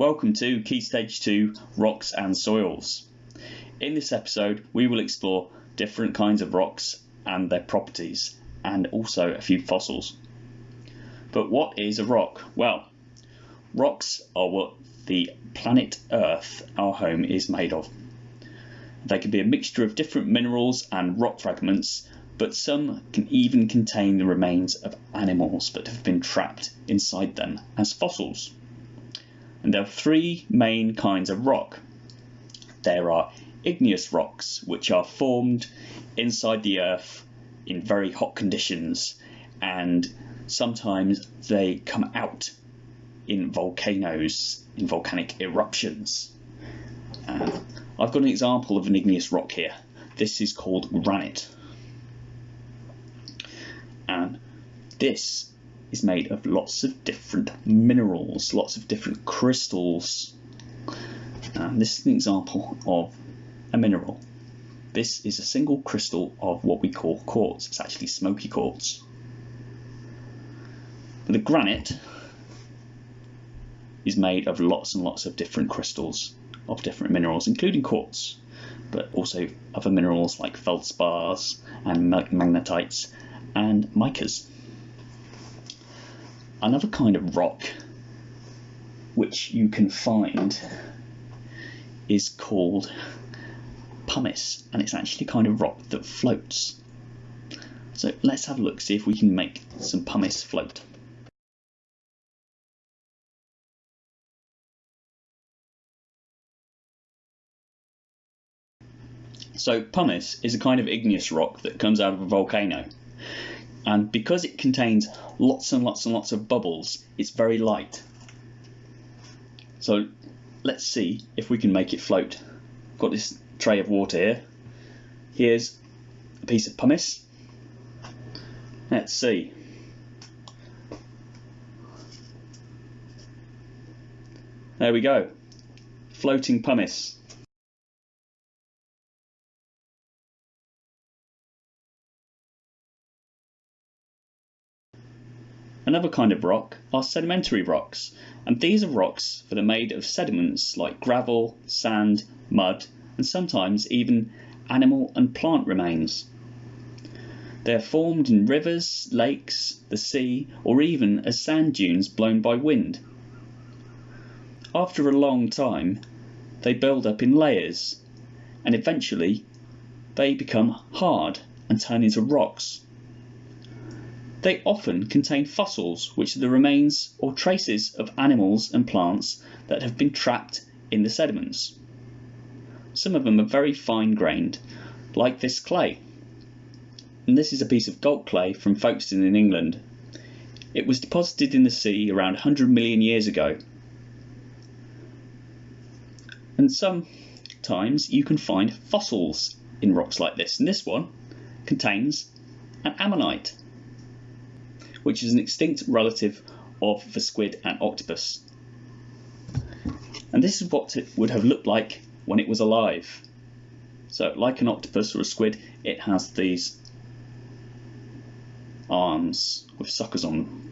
Welcome to Key Stage 2 Rocks and Soils. In this episode we will explore different kinds of rocks and their properties and also a few fossils. But what is a rock? Well, rocks are what the planet Earth, our home, is made of. They can be a mixture of different minerals and rock fragments but some can even contain the remains of animals that have been trapped inside them as fossils. And there are three main kinds of rock. There are igneous rocks, which are formed inside the earth in very hot conditions, and sometimes they come out in volcanoes, in volcanic eruptions. Uh, I've got an example of an igneous rock here. This is called granite. And this is made of lots of different minerals, lots of different crystals. And this is an example of a mineral. This is a single crystal of what we call quartz. It's actually smoky quartz. The granite is made of lots and lots of different crystals of different minerals, including quartz, but also other minerals like feldspars and magnetites and micas. Another kind of rock which you can find is called pumice and it's actually kind of rock that floats. So let's have a look, see if we can make some pumice float. So pumice is a kind of igneous rock that comes out of a volcano and because it contains lots and lots and lots of bubbles it's very light. So let's see if we can make it float. Got this tray of water here. Here's a piece of pumice. Let's see. There we go. Floating pumice Another kind of rock are sedimentary rocks, and these are rocks that are made of sediments like gravel, sand, mud, and sometimes even animal and plant remains. They are formed in rivers, lakes, the sea, or even as sand dunes blown by wind. After a long time, they build up in layers, and eventually they become hard and turn into rocks. They often contain fossils, which are the remains or traces of animals and plants that have been trapped in the sediments. Some of them are very fine grained, like this clay. And this is a piece of Gault clay from Folkestone in England. It was deposited in the sea around 100 million years ago. And sometimes you can find fossils in rocks like this. And this one contains an ammonite which is an extinct relative of the squid and octopus. And this is what it would have looked like when it was alive. So like an octopus or a squid, it has these arms with suckers on them.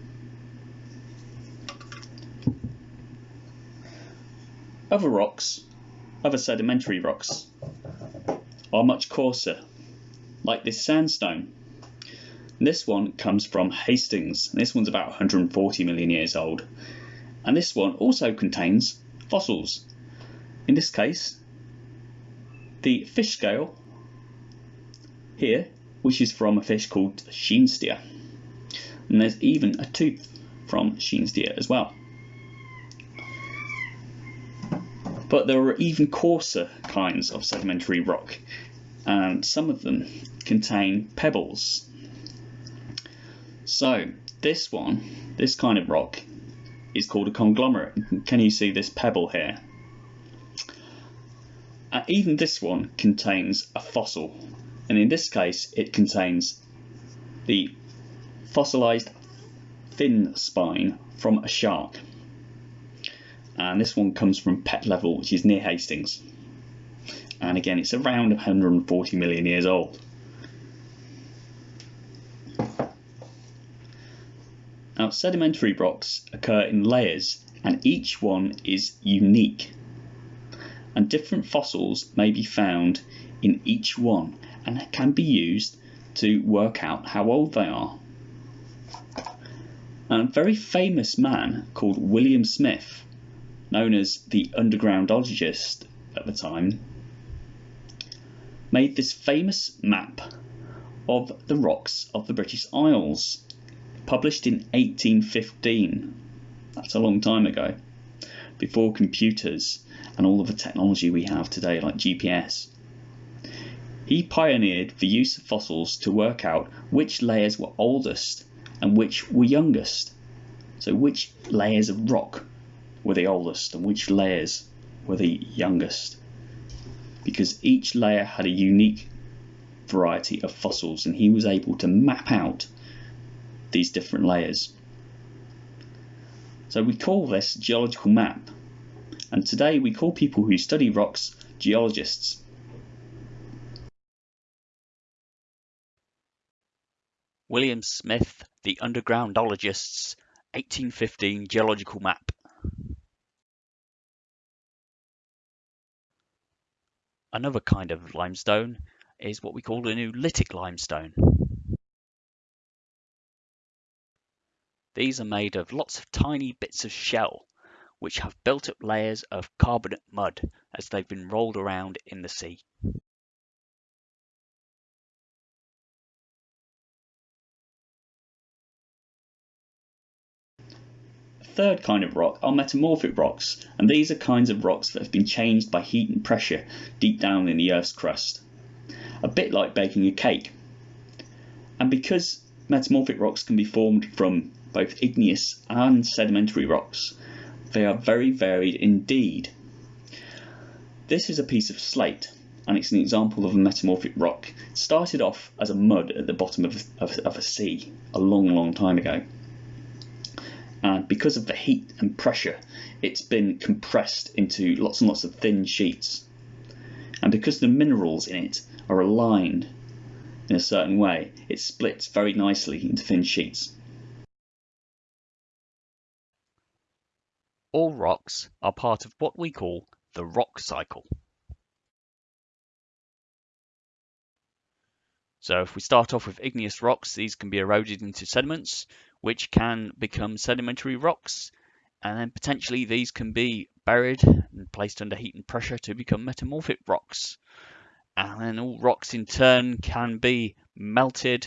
Other rocks, other sedimentary rocks, are much coarser, like this sandstone. This one comes from Hastings. This one's about 140 million years old. And this one also contains fossils. In this case, the fish scale here, which is from a fish called Scheenstia. And there's even a tooth from Scheenstia as well. But there are even coarser kinds of sedimentary rock, and some of them contain pebbles so this one, this kind of rock, is called a conglomerate. Can you see this pebble here? Uh, even this one contains a fossil, and in this case it contains the fossilized fin spine from a shark. And this one comes from Pett Level, which is near Hastings. And again, it's around 140 million years old. Now, sedimentary rocks occur in layers and each one is unique. And different fossils may be found in each one and can be used to work out how old they are. And A very famous man called William Smith, known as the undergroundologist at the time, made this famous map of the rocks of the British Isles, published in 1815. That's a long time ago, before computers and all of the technology we have today, like GPS. He pioneered the use of fossils to work out which layers were oldest and which were youngest. So, which layers of rock were the oldest and which layers were the youngest? Because each layer had a unique variety of fossils, and he was able to map out these different layers. So we call this geological map. And today we call people who study rocks geologists. William Smith, The Undergroundologist's 1815 Geological Map. Another kind of limestone is what we call an oolitic limestone. These are made of lots of tiny bits of shell which have built up layers of carbonate mud as they've been rolled around in the sea. third kind of rock are metamorphic rocks, and these are kinds of rocks that have been changed by heat and pressure deep down in the Earth's crust a bit like baking a cake. And because metamorphic rocks can be formed from both igneous and sedimentary rocks, they are very varied indeed. This is a piece of slate and it's an example of a metamorphic rock. It started off as a mud at the bottom of, of, of a sea a long, long time ago. And because of the heat and pressure, it's been compressed into lots and lots of thin sheets. And because the minerals in it are aligned in a certain way, it splits very nicely into thin sheets. All rocks are part of what we call the rock cycle. So if we start off with igneous rocks, these can be eroded into sediments, which can become sedimentary rocks, and then potentially these can be buried and placed under heat and pressure to become metamorphic rocks and then all rocks in turn can be melted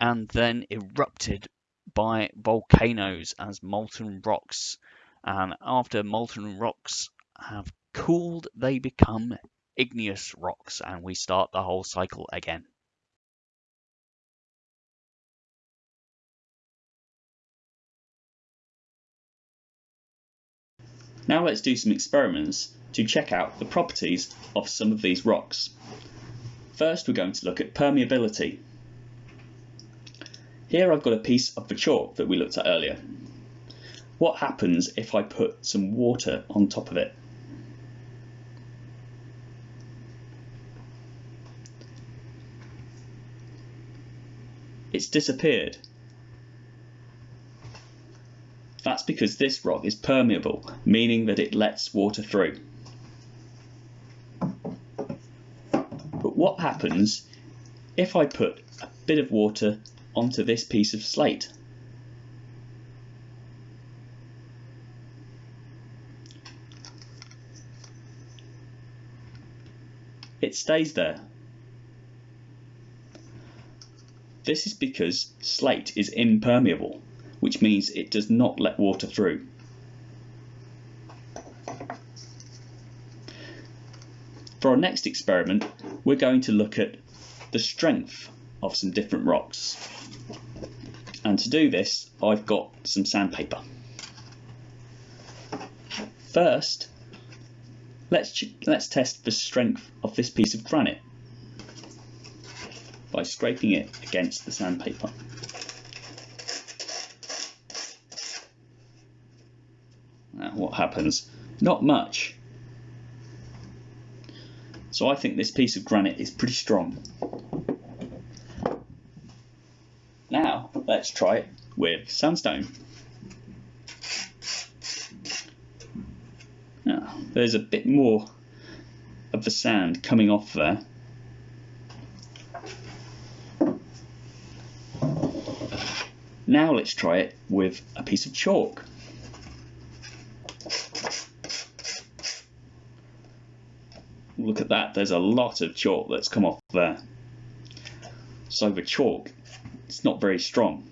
and then erupted by volcanoes as molten rocks. And after molten rocks have cooled, they become igneous rocks, and we start the whole cycle again. Now let's do some experiments to check out the properties of some of these rocks. First, we're going to look at permeability. Here I've got a piece of the chalk that we looked at earlier. What happens if I put some water on top of it? It's disappeared. That's because this rock is permeable, meaning that it lets water through. But what happens if I put a bit of water onto this piece of slate? It stays there. This is because slate is impermeable, which means it does not let water through. For our next experiment, we're going to look at the strength of some different rocks. And to do this, I've got some sandpaper. First, let's, let's test the strength of this piece of granite by scraping it against the sandpaper. Now what happens? Not much. So I think this piece of granite is pretty strong. Now let's try it with sandstone. Now, there's a bit more of the sand coming off there. Now let's try it with a piece of chalk. Look at that, there's a lot of chalk that's come off there. So the chalk, it's not very strong.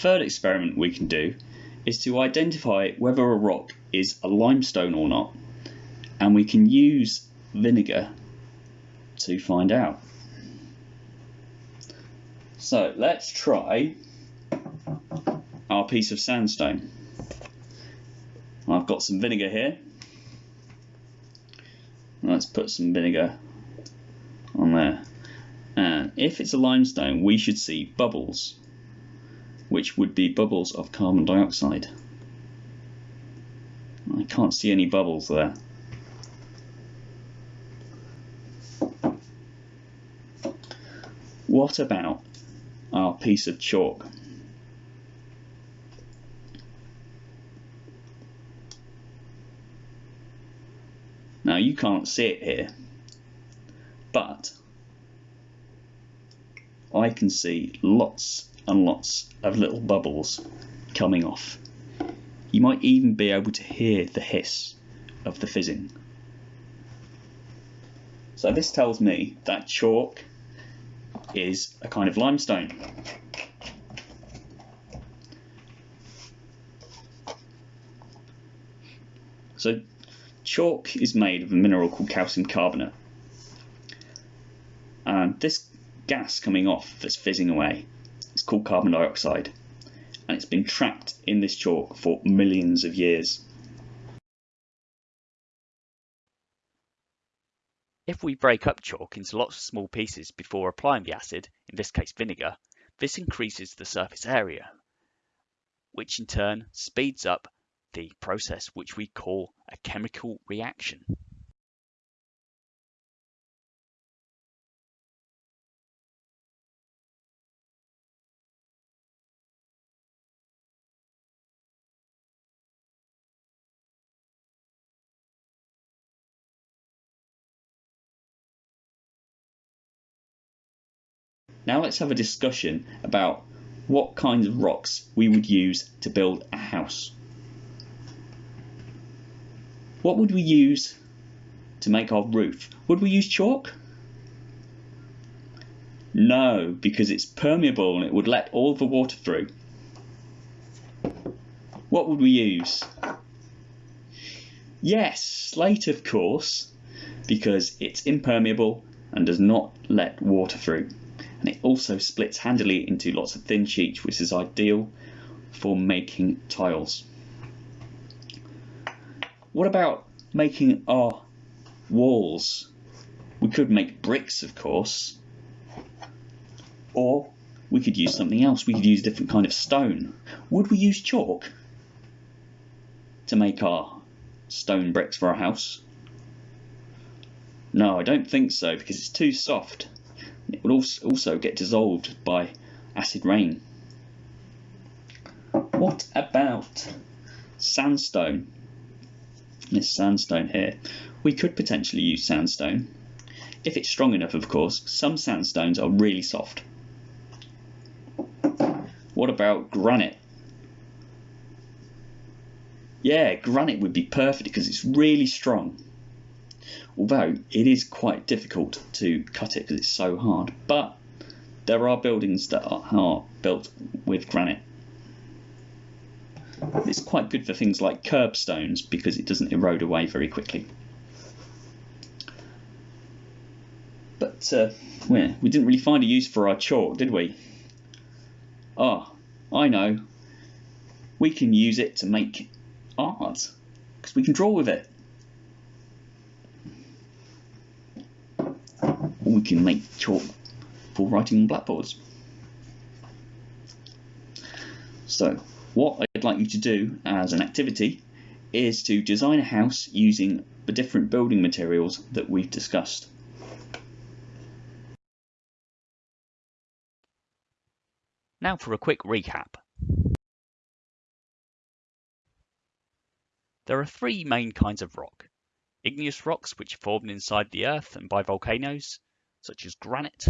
Third experiment we can do is to identify whether a rock is a limestone or not and we can use vinegar to find out. So let's try our piece of sandstone. I've got some vinegar here. Let's put some vinegar on there. And if it's a limestone, we should see bubbles which would be bubbles of carbon dioxide. I can't see any bubbles there. What about our piece of chalk? Now you can't see it here, but I can see lots and lots of little bubbles coming off. You might even be able to hear the hiss of the fizzing. So this tells me that chalk is a kind of limestone. So chalk is made of a mineral called calcium carbonate. And this gas coming off that's fizzing away called carbon dioxide and it's been trapped in this chalk for millions of years. If we break up chalk into lots of small pieces before applying the acid, in this case vinegar, this increases the surface area, which in turn speeds up the process which we call a chemical reaction. Now let's have a discussion about what kinds of rocks we would use to build a house. What would we use to make our roof? Would we use chalk? No, because it's permeable and it would let all the water through. What would we use? Yes, slate of course, because it's impermeable and does not let water through and it also splits handily into lots of thin sheets which is ideal for making tiles. What about making our walls? We could make bricks of course or we could use something else. We could use a different kind of stone. Would we use chalk to make our stone bricks for our house? No, I don't think so because it's too soft. It will also get dissolved by acid rain. What about sandstone? This sandstone here. We could potentially use sandstone. If it's strong enough, of course. Some sandstones are really soft. What about granite? Yeah, granite would be perfect because it's really strong although it is quite difficult to cut it because it's so hard. But there are buildings that are, built with granite. It's quite good for things like curbstones because it doesn't erode away very quickly. But uh, we, we didn't really find a use for our chalk, did we? Ah, oh, I know. We can use it to make art because we can draw with it. We can make chalk for writing on blackboards. So what I'd like you to do as an activity is to design a house using the different building materials that we've discussed. Now for a quick recap. There are three main kinds of rock. Igneous rocks, which are formed inside the earth and by volcanoes, such as granite.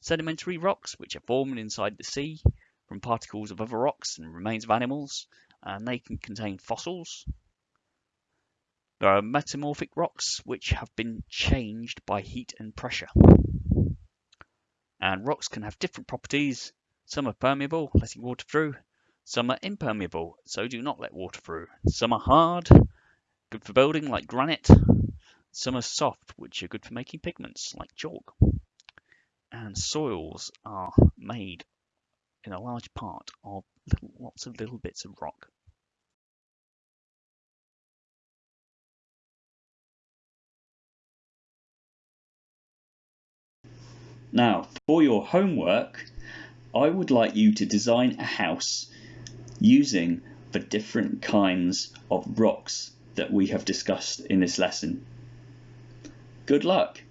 Sedimentary rocks, which are formed inside the sea from particles of other rocks and remains of animals, and they can contain fossils. There are metamorphic rocks, which have been changed by heat and pressure. And rocks can have different properties some are permeable, letting water through. Some are impermeable, so do not let water through. Some are hard, good for building, like granite. Some are soft, which are good for making pigments, like chalk. And soils are made in a large part of little, lots of little bits of rock. Now, for your homework, I would like you to design a house using the different kinds of rocks that we have discussed in this lesson. Good luck!